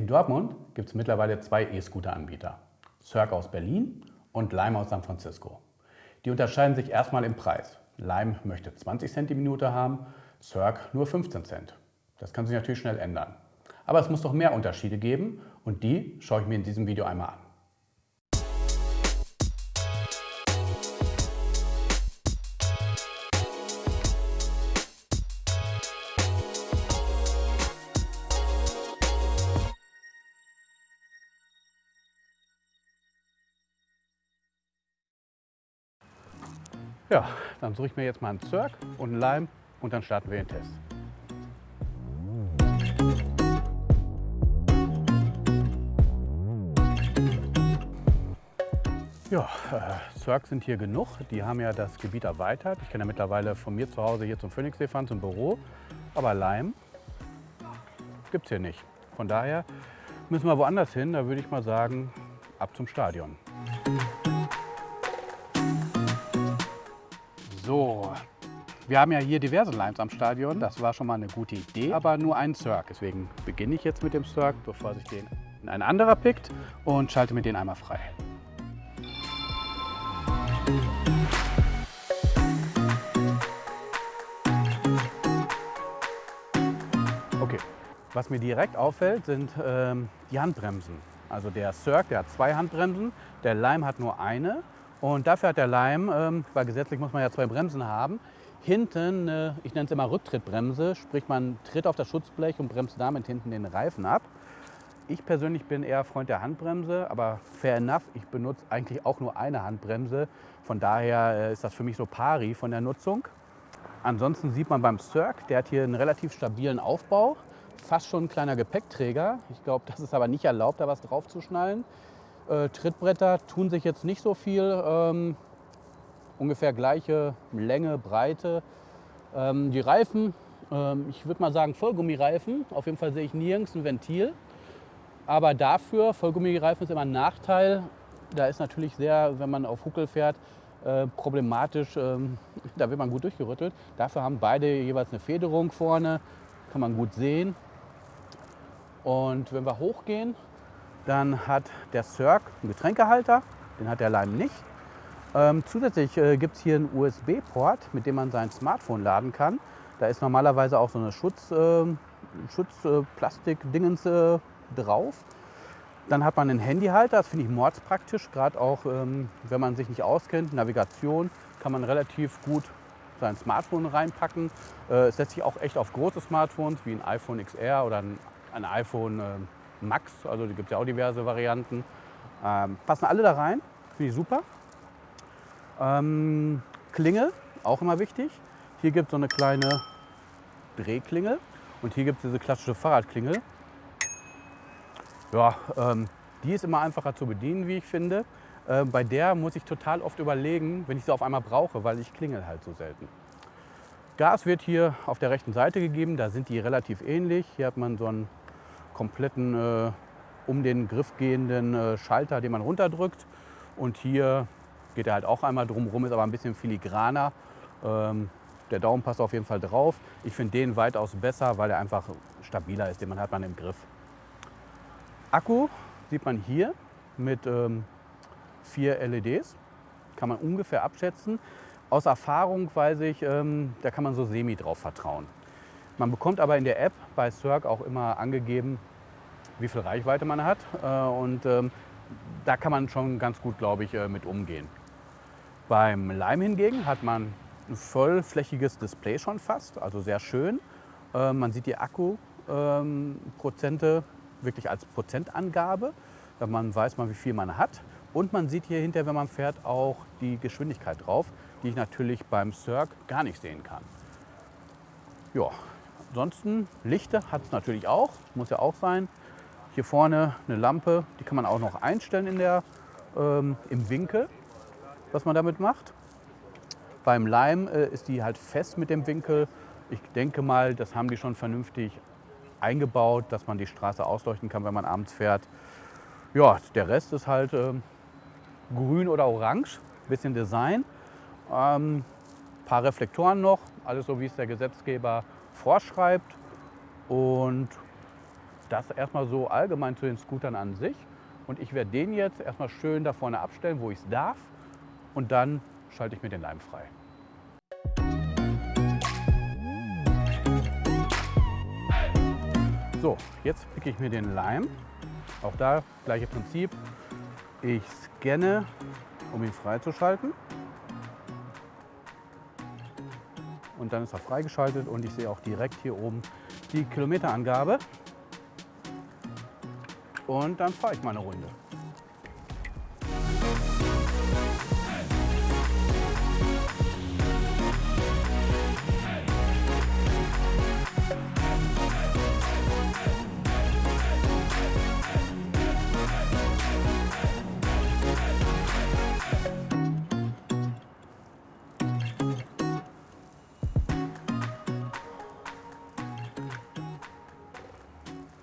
In Dortmund gibt es mittlerweile zwei E-Scooter-Anbieter. Cirque aus Berlin und Lime aus San Francisco. Die unterscheiden sich erstmal im Preis. Lime möchte 20 Cent die Minute haben, Cirque nur 15 Cent. Das kann sich natürlich schnell ändern. Aber es muss doch mehr Unterschiede geben und die schaue ich mir in diesem Video einmal an. Ja, dann suche ich mir jetzt mal einen Zirk und einen Lime und dann starten wir den Test. Ja, äh, Cirque sind hier genug. Die haben ja das Gebiet erweitert. Ich kann ja mittlerweile von mir zu Hause hier zum Phoenixsee fahren, zum Büro. Aber Leim gibt es hier nicht. Von daher müssen wir woanders hin. Da würde ich mal sagen, ab zum Stadion. So, wir haben ja hier diverse Limes am Stadion. Das war schon mal eine gute Idee, aber nur ein Cirque. Deswegen beginne ich jetzt mit dem Cirque, bevor sich den ein anderer pickt und schalte mir den einmal frei. Okay, was mir direkt auffällt, sind ähm, die Handbremsen. Also der Cirque, der hat zwei Handbremsen, der Lime hat nur eine. Und dafür hat der Leim, ähm, weil gesetzlich muss man ja zwei Bremsen haben, hinten, ich nenne es immer Rücktrittbremse, sprich man tritt auf das Schutzblech und bremst damit hinten den Reifen ab. Ich persönlich bin eher Freund der Handbremse, aber fair enough, ich benutze eigentlich auch nur eine Handbremse. Von daher äh, ist das für mich so pari von der Nutzung. Ansonsten sieht man beim Cirque, der hat hier einen relativ stabilen Aufbau, fast schon ein kleiner Gepäckträger. Ich glaube, das ist aber nicht erlaubt, da was drauf zu schnallen. Äh, Trittbretter tun sich jetzt nicht so viel, ähm, ungefähr gleiche Länge, Breite. Ähm, die Reifen, ähm, ich würde mal sagen Vollgummireifen, auf jeden Fall sehe ich nirgends ein Ventil. Aber dafür, Vollgummireifen ist immer ein Nachteil, da ist natürlich sehr, wenn man auf Huckel fährt, äh, problematisch, ähm, da wird man gut durchgerüttelt. Dafür haben beide jeweils eine Federung vorne, kann man gut sehen. Und wenn wir hochgehen, dann hat der Cirque einen Getränkehalter, den hat der Lime nicht. Ähm, zusätzlich äh, gibt es hier einen USB-Port, mit dem man sein Smartphone laden kann. Da ist normalerweise auch so eine Schutz, äh, Schutzplastik-Dingens äh, drauf. Dann hat man einen Handyhalter, das finde ich mordspraktisch, gerade auch ähm, wenn man sich nicht auskennt, Navigation, kann man relativ gut sein Smartphone reinpacken. Äh, es setzt sich auch echt auf große Smartphones wie ein iPhone XR oder ein, ein iPhone ähm, Max, also die gibt es ja auch diverse Varianten. Ähm, passen alle da rein, finde ich super. Ähm, Klingel, auch immer wichtig. Hier gibt es so eine kleine Drehklingel und hier gibt es diese klassische Fahrradklingel. Ja, ähm, die ist immer einfacher zu bedienen, wie ich finde. Äh, bei der muss ich total oft überlegen, wenn ich sie auf einmal brauche, weil ich klingel halt so selten. Gas wird hier auf der rechten Seite gegeben, da sind die relativ ähnlich. Hier hat man so einen kompletten äh, um den Griff gehenden äh, Schalter, den man runterdrückt. Und hier geht er halt auch einmal drumherum, ist aber ein bisschen filigraner. Ähm, der Daumen passt auf jeden Fall drauf. Ich finde den weitaus besser, weil er einfach stabiler ist, den man hat man im Griff. Akku sieht man hier mit ähm, vier LEDs. Kann man ungefähr abschätzen. Aus Erfahrung weiß ich, ähm, da kann man so semi drauf vertrauen. Man bekommt aber in der App bei Cirque auch immer angegeben, wie viel Reichweite man hat. Äh, und ähm, da kann man schon ganz gut, glaube ich, äh, mit umgehen. Beim Lime hingegen hat man ein vollflächiges Display schon fast, also sehr schön. Äh, man sieht die Akkuprozente ähm, wirklich als Prozentangabe. Man weiß mal, wie viel man hat. Und man sieht hier hinter, wenn man fährt, auch die Geschwindigkeit drauf, die ich natürlich beim Cirque gar nicht sehen kann. Ja, ansonsten Lichter hat es natürlich auch, muss ja auch sein. Hier vorne eine Lampe, die kann man auch noch einstellen in der, ähm, im Winkel, was man damit macht. Beim Lime äh, ist die halt fest mit dem Winkel. Ich denke mal, das haben die schon vernünftig eingebaut, dass man die Straße ausleuchten kann, wenn man abends fährt. Ja, der Rest ist halt äh, grün oder orange, bisschen Design. Ähm, paar Reflektoren noch, alles so wie es der Gesetzgeber vorschreibt. Und Das erstmal so allgemein zu den Scootern an sich. Und ich werde den jetzt erstmal schön da vorne abstellen, wo ich es darf. Und dann schalte ich mir den Leim frei. So, jetzt picke ich mir den Leim. Auch da gleiche Prinzip. Ich scanne, um ihn freizuschalten. Und dann ist er freigeschaltet und ich sehe auch direkt hier oben die Kilometerangabe. Und dann fahre ich mal eine Runde.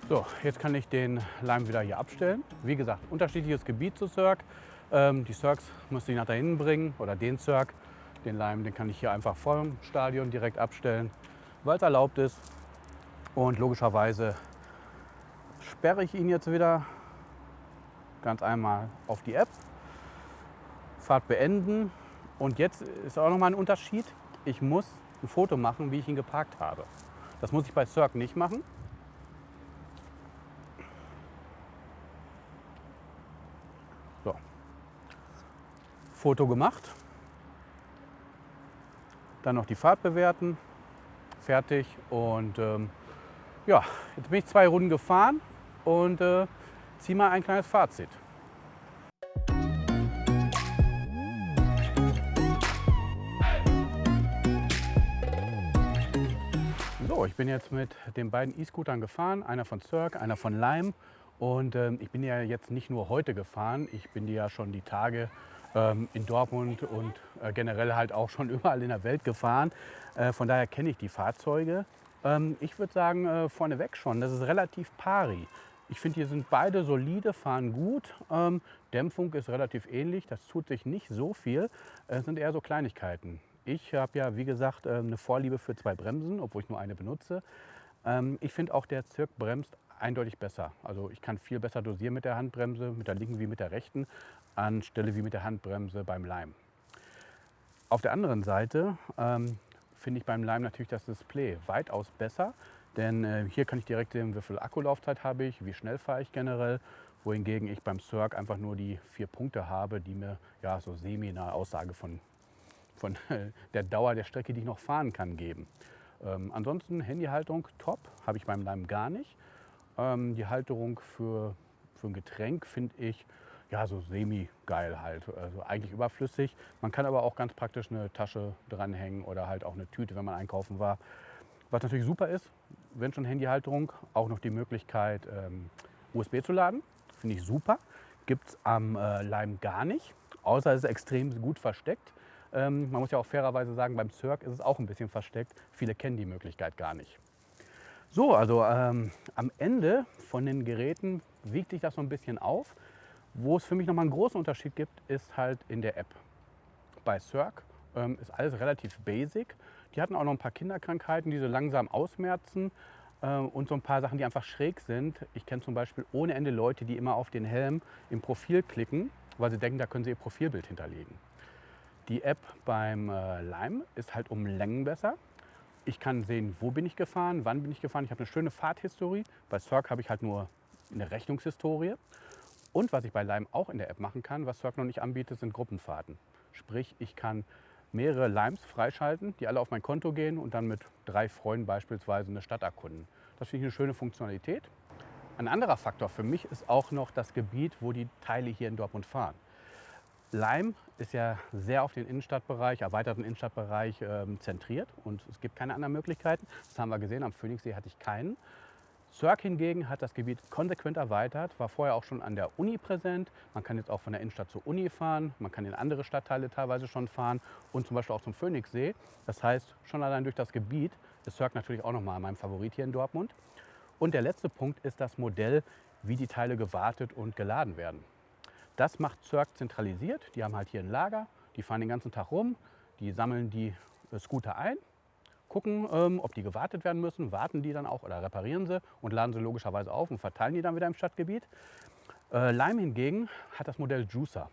So, jetzt kann ich den Leim wieder hier abstellen. Wie gesagt, unterschiedliches Gebiet zu Cirque. Ähm, die Cirques muss ich nach da hinten bringen oder den Cirque. Den Leim, den kann ich hier einfach vor dem Stadion direkt abstellen, weil es erlaubt ist. Und logischerweise sperre ich ihn jetzt wieder ganz einmal auf die App. Fahrt beenden. Und jetzt ist auch noch mal ein Unterschied. Ich muss ein Foto machen, wie ich ihn geparkt habe. Das muss ich bei Cirque nicht machen. Foto gemacht. Dann noch die Fahrt bewerten. Fertig. Und ähm, ja, jetzt bin ich zwei Runden gefahren und äh, ziehe mal ein kleines Fazit. So, ich bin jetzt mit den beiden E-Scootern gefahren, einer von Cirque, einer von Lime. Und ähm, ich bin ja jetzt nicht nur heute gefahren, ich bin ja schon die Tage in Dortmund und äh, generell halt auch schon überall in der Welt gefahren. Äh, von daher kenne ich die Fahrzeuge. Ähm, ich würde sagen, äh, vorneweg schon, das ist relativ pari. Ich finde, die sind beide solide, fahren gut. Ähm, Dämpfung ist relativ ähnlich, das tut sich nicht so viel. Es sind eher so Kleinigkeiten. Ich habe ja, wie gesagt, äh, eine Vorliebe für zwei Bremsen, obwohl ich nur eine benutze. Ähm, ich finde auch, der Zirk bremst eindeutig besser. Also ich kann viel besser dosieren mit der Handbremse, mit der linken wie mit der rechten, anstelle wie mit der Handbremse beim Leim. Auf der anderen Seite ähm, finde ich beim Leim natürlich das Display weitaus besser, denn äh, hier kann ich direkt sehen, wie viel Akkulaufzeit habe ich, wie schnell fahre ich generell, wohingegen ich beim Cirque einfach nur die vier Punkte habe, die mir ja so semi eine Aussage von, von der Dauer der Strecke, die ich noch fahren kann, geben. Ähm, ansonsten Handyhaltung top, habe ich beim Leim gar nicht. Ähm, die Halterung für, für ein Getränk finde ich ja so semi-geil halt, also eigentlich überflüssig. Man kann aber auch ganz praktisch eine Tasche dranhängen oder halt auch eine Tüte, wenn man einkaufen war. Was natürlich super ist, wenn schon Handyhalterung, auch noch die Möglichkeit ähm, USB zu laden. Finde ich super. Gibt es am äh, Lime gar nicht, außer es ist extrem gut versteckt. Ähm, man muss ja auch fairerweise sagen, beim Cirque ist es auch ein bisschen versteckt. Viele kennen die Möglichkeit gar nicht. So, also ähm, am Ende von den Geräten wiegt sich das so ein bisschen auf. Wo es für mich nochmal einen großen Unterschied gibt, ist halt in der App. Bei Cirque ähm, ist alles relativ basic. Die hatten auch noch ein paar Kinderkrankheiten, die so langsam ausmerzen äh, und so ein paar Sachen, die einfach schräg sind. Ich kenne zum Beispiel ohne Ende Leute, die immer auf den Helm im Profil klicken, weil sie denken, da können sie ihr Profilbild hinterlegen. Die App beim äh, Lime ist halt um Längen besser. Ich kann sehen, wo bin ich gefahren, wann bin ich gefahren. Ich habe eine schöne Fahrthistorie. Bei Cirque habe ich halt nur eine Rechnungshistorie. Und was ich bei Lime auch in der App machen kann, was Cirque noch nicht anbietet, sind Gruppenfahrten. Sprich, ich kann mehrere Limes freischalten, die alle auf mein Konto gehen und dann mit drei Freunden beispielsweise eine Stadt erkunden. Das finde ich eine schöne Funktionalität. Ein anderer Faktor für mich ist auch noch das Gebiet, wo die Teile hier in Dortmund fahren. Leim ist ja sehr auf den Innenstadtbereich, erweiterten Innenstadtbereich ähm, zentriert und es gibt keine anderen Möglichkeiten. Das haben wir gesehen, am Phoenixsee hatte ich keinen. Cirque hingegen hat das Gebiet konsequent erweitert, war vorher auch schon an der Uni präsent. Man kann jetzt auch von der Innenstadt zur Uni fahren, man kann in andere Stadtteile teilweise schon fahren und zum Beispiel auch zum Phoenixsee. Das heißt, schon allein durch das Gebiet ist Cirque natürlich auch nochmal mein Favorit hier in Dortmund. Und der letzte Punkt ist das Modell, wie die Teile gewartet und geladen werden. Das macht Cirque zentralisiert. Die haben halt hier ein Lager, die fahren den ganzen Tag rum, die sammeln die äh, Scooter ein gucken, ähm, ob die gewartet werden müssen, warten die dann auch oder reparieren sie und laden sie logischerweise auf und verteilen die dann wieder im Stadtgebiet. Äh, Lime hingegen hat das Modell Juicer.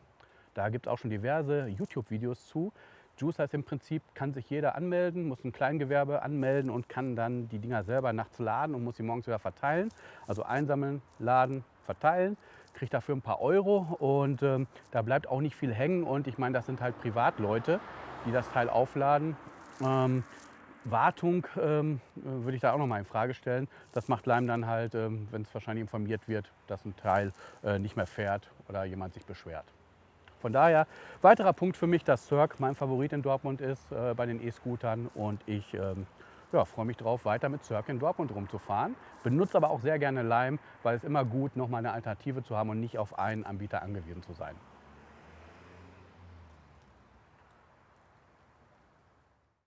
Da gibt es auch schon diverse YouTube-Videos zu. Juicer ist im Prinzip, kann sich jeder anmelden, muss ein Kleingewerbe anmelden und kann dann die Dinger selber nachts laden und muss sie morgens wieder verteilen. Also einsammeln, laden, verteilen, kriegt dafür ein paar Euro und ähm, da bleibt auch nicht viel hängen. Und ich meine, das sind halt Privatleute, die das Teil aufladen. Ähm, Wartung ähm, würde ich da auch noch mal in Frage stellen. Das macht Leim dann halt, ähm, wenn es wahrscheinlich informiert wird, dass ein Teil äh, nicht mehr fährt oder jemand sich beschwert. Von daher, weiterer Punkt für mich, dass Cirque mein Favorit in Dortmund ist äh, bei den E-Scootern und ich ähm, ja, freue mich darauf, weiter mit Cirque in Dortmund rumzufahren. Benutze aber auch sehr gerne Lime, weil es immer gut, noch mal eine Alternative zu haben und nicht auf einen Anbieter angewiesen zu sein.